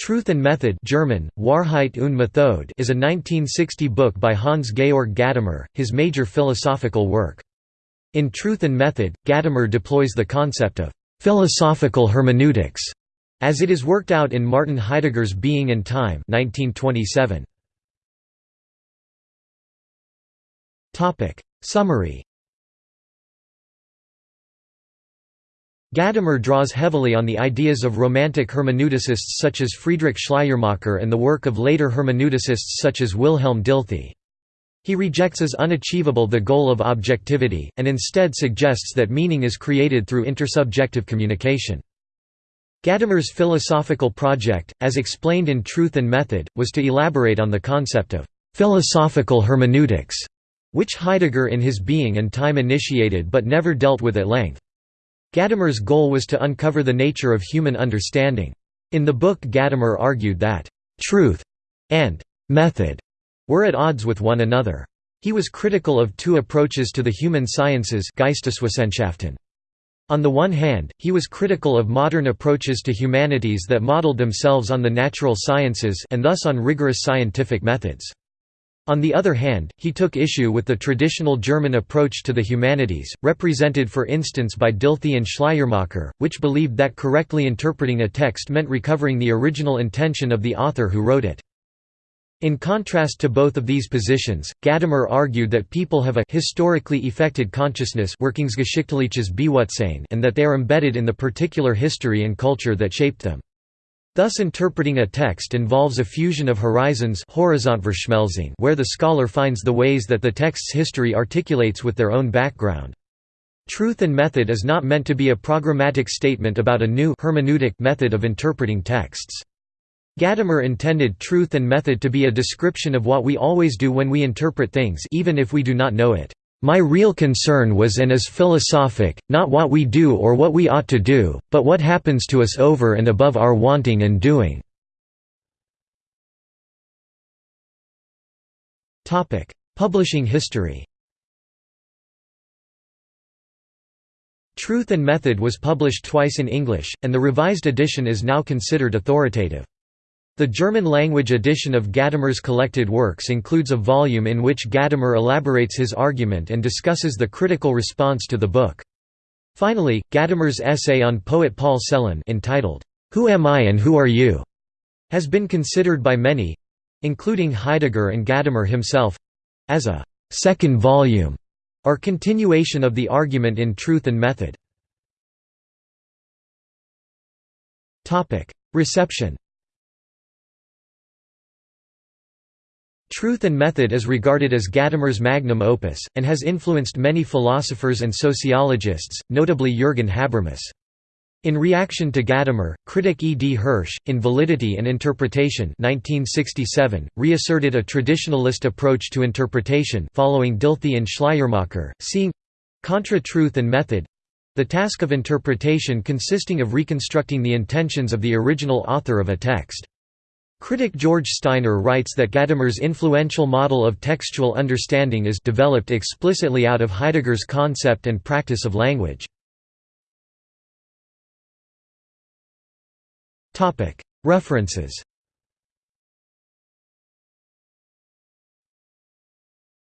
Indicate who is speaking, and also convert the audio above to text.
Speaker 1: Truth and Method German, Wahrheit und Methode is a 1960 book by Hans-Georg Gadamer, his major philosophical work. In Truth and Method, Gadamer deploys the concept of «philosophical hermeneutics» as it is worked out in Martin Heidegger's Being and Time 1927. Summary Gadamer draws heavily on the ideas of Romantic hermeneuticists such as Friedrich Schleiermacher and the work of later hermeneuticists such as Wilhelm Dilthey. He rejects as unachievable the goal of objectivity, and instead suggests that meaning is created through intersubjective communication. Gadamer's philosophical project, as explained in Truth and Method, was to elaborate on the concept of «philosophical hermeneutics», which Heidegger in his Being and Time initiated but never dealt with at length. Gadamer's goal was to uncover the nature of human understanding. In the book Gadamer argued that «truth» and «method» were at odds with one another. He was critical of two approaches to the human sciences On the one hand, he was critical of modern approaches to humanities that modeled themselves on the natural sciences and thus on rigorous scientific methods. On the other hand, he took issue with the traditional German approach to the humanities, represented for instance by Dilthey and Schleiermacher, which believed that correctly interpreting a text meant recovering the original intention of the author who wrote it. In contrast to both of these positions, Gadamer argued that people have a historically effected consciousness and that they are embedded in the particular history and culture that shaped them. Thus interpreting a text involves a fusion of horizons where the scholar finds the ways that the text's history articulates with their own background. Truth and method is not meant to be a programmatic statement about a new hermeneutic method of interpreting texts. Gadamer intended truth and method to be a description of what we always do when we interpret things even if we do not know it. My real concern was and is philosophic, not what we do or what we ought to do, but what happens to us over and above our wanting and doing. Publishing history Truth and Method was published twice in English, and the revised edition is now considered authoritative. The German-language edition of Gadamer's collected works includes a volume in which Gadamer elaborates his argument and discusses the critical response to the book. Finally, Gadamer's essay on poet Paul Celan entitled, Who Am I and Who Are You? has been considered by many—including Heidegger and Gadamer himself—as a second volume or continuation of the argument in Truth and Method. Reception Truth and Method is regarded as Gadamer's magnum opus, and has influenced many philosophers and sociologists, notably Jürgen Habermas. In reaction to Gadamer, critic E. D. Hirsch, in Validity in Interpretation 1967, reasserted a traditionalist approach to interpretation following Dilthey and Schleiermacher, seeing contra truth and method the task of interpretation consisting of reconstructing the intentions of the original author of a text. Critic George Steiner writes that Gadamer's influential model of textual understanding is developed explicitly out of Heidegger's concept and practice of language. References